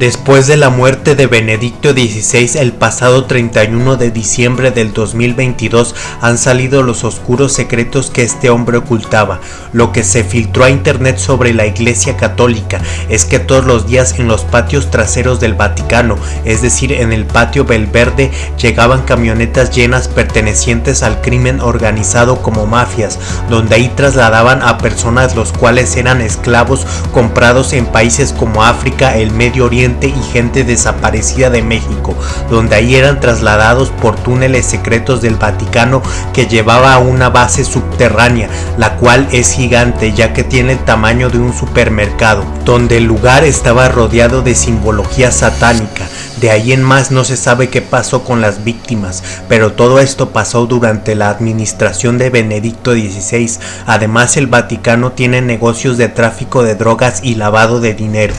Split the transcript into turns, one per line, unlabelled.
Después de la muerte de Benedicto XVI el pasado 31 de diciembre del 2022 han salido los oscuros secretos que este hombre ocultaba. Lo que se filtró a internet sobre la Iglesia Católica es que todos los días en los patios traseros del Vaticano, es decir en el patio Belverde, llegaban camionetas llenas pertenecientes al crimen organizado como mafias, donde ahí trasladaban a personas los cuales eran esclavos comprados en países como África, el Medio Oriente, y gente desaparecida de México, donde ahí eran trasladados por túneles secretos del Vaticano que llevaba a una base subterránea, la cual es gigante ya que tiene el tamaño de un supermercado, donde el lugar estaba rodeado de simbología satánica. De ahí en más no se sabe qué pasó con las víctimas, pero todo esto pasó durante la administración de Benedicto XVI. Además el Vaticano tiene negocios de tráfico de drogas y lavado de dinero.